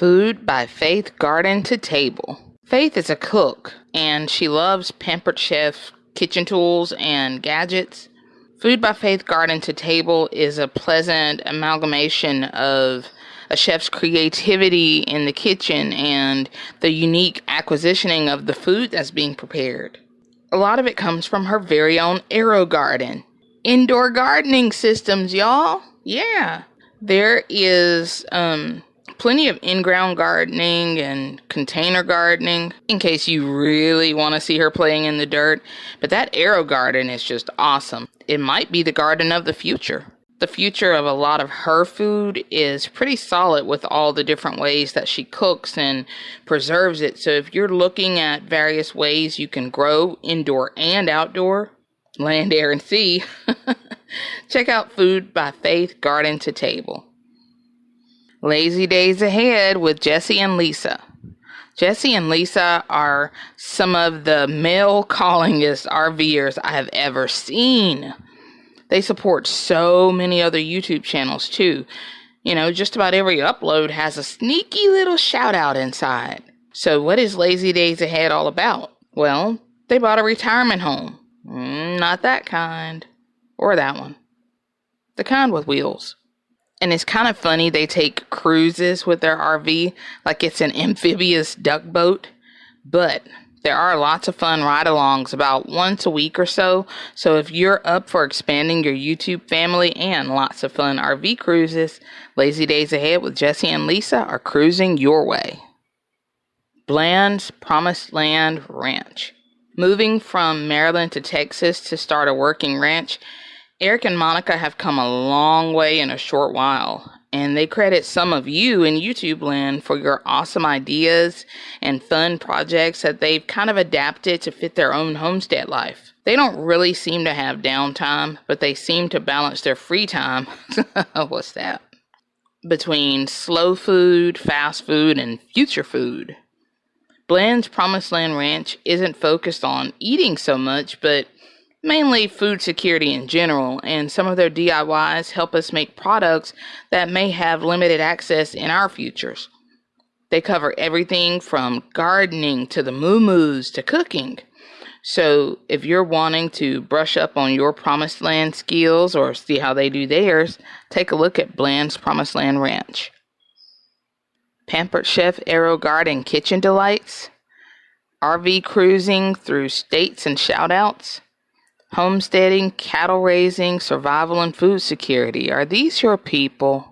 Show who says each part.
Speaker 1: Food by Faith Garden to Table. Faith is a cook and she loves Pampered Chef kitchen tools and gadgets. Food by Faith Garden to Table is a pleasant amalgamation of a chef's creativity in the kitchen and the unique acquisitioning of the food that's being prepared. A lot of it comes from her very own AeroGarden. Indoor gardening systems, y'all. Yeah. There is um plenty of in-ground gardening and container gardening in case you really want to see her playing in the dirt. But that AeroGarden is just awesome. It might be the garden of the future the future of a lot of her food is pretty solid with all the different ways that she cooks and preserves it. So if you're looking at various ways you can grow indoor and outdoor, land, air, and sea, check out Food by Faith Garden to Table. Lazy Days Ahead with Jesse and Lisa. Jesse and Lisa are some of the mail callingest RVers I have ever seen. They support so many other YouTube channels too. You know, just about every upload has a sneaky little shout out inside. So, what is Lazy Days Ahead all about? Well, they bought a retirement home. Mm, not that kind. Or that one. The kind with wheels. And it's kind of funny they take cruises with their RV like it's an amphibious duck boat. But there are lots of fun ride alongs about once a week or so. So if you're up for expanding your YouTube family and lots of fun RV cruises, Lazy Days Ahead with Jesse and Lisa are cruising your way. Bland's Promised Land Ranch. Moving from Maryland to Texas to start a working ranch, Eric and Monica have come a long way in a short while and they credit some of you in YouTube land for your awesome ideas and fun projects that they've kind of adapted to fit their own homestead life. They don't really seem to have downtime, but they seem to balance their free time. What's that? Between slow food, fast food, and future food. Bland's Promised Land Ranch isn't focused on eating so much, but mainly food security in general, and some of their DIYs help us make products that may have limited access in our futures. They cover everything from gardening to the moo to cooking. So, if you're wanting to brush up on your Promised Land skills or see how they do theirs, take a look at Bland's Promised Land Ranch. Pampered Chef AeroGarden, Kitchen Delights, RV cruising through states and shoutouts, Homesteading, cattle raising, survival, and food security. Are these your people?